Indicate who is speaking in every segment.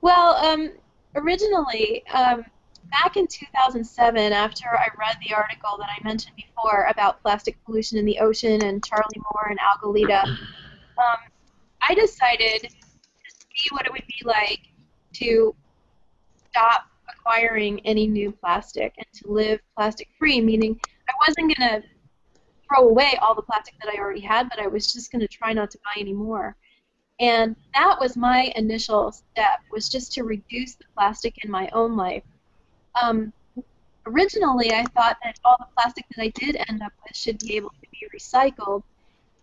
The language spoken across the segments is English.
Speaker 1: Well, um, originally, um, back in 2007, after I read the article that I mentioned before about plastic pollution in the ocean and Charlie Moore and Algalita, um, I decided to see what it would be like to stop acquiring any new plastic and to live plastic free, meaning I wasn't going to throw away all the plastic that I already had, but I was just going to try not to buy any more. And that was my initial step, was just to reduce the plastic in my own life. Um, originally, I thought that all the plastic that I did end up with should be able to be recycled.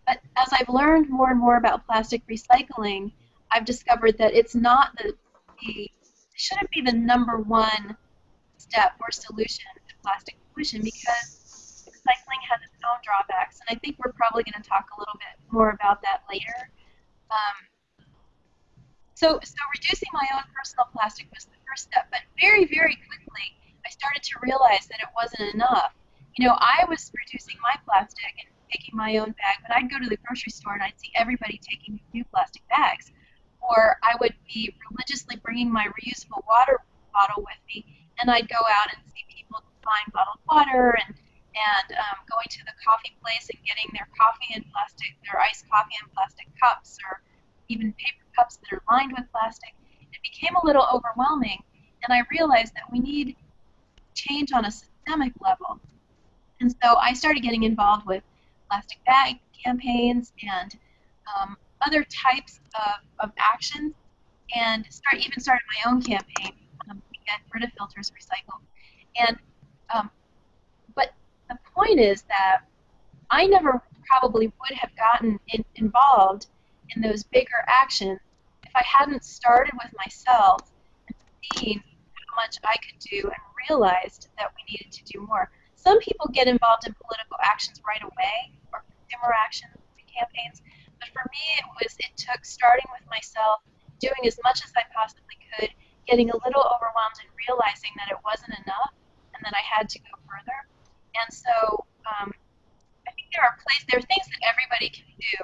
Speaker 1: But as I've learned more and more about plastic recycling, I've discovered that it's not the, the shouldn't be the number one step or solution to plastic pollution because recycling has its own drawbacks, and I think we're probably going to talk a little bit more about that later. Um, so, so reducing my own personal plastic was the first step, but very, very quickly I started to realize that it wasn't enough. You know, I was reducing my plastic and taking my own bag, but I'd go to the grocery store and I'd see everybody taking new plastic bags. Or I would be religiously bringing my reusable water bottle with me, and I'd go out and see people buying bottled water and and um, going to the coffee place and getting their coffee in plastic, their iced coffee in plastic cups, or even paper cups that are lined with plastic, it became a little overwhelming, and I realized that we need change on a systemic level. And so I started getting involved with plastic bag campaigns and um, other types of, of actions, and start even started my own campaign um, to get Brita filters recycled. And um, the point is that I never probably would have gotten in, involved in those bigger actions if I hadn't started with myself and seen how much I could do and realized that we needed to do more. Some people get involved in political actions right away or consumer actions campaigns, but for me it was it took starting with myself, doing as much as I possibly could, getting a little overwhelmed and realizing that it wasn't enough and that I had to go further. And so um, I think there are places, there are things that everybody can do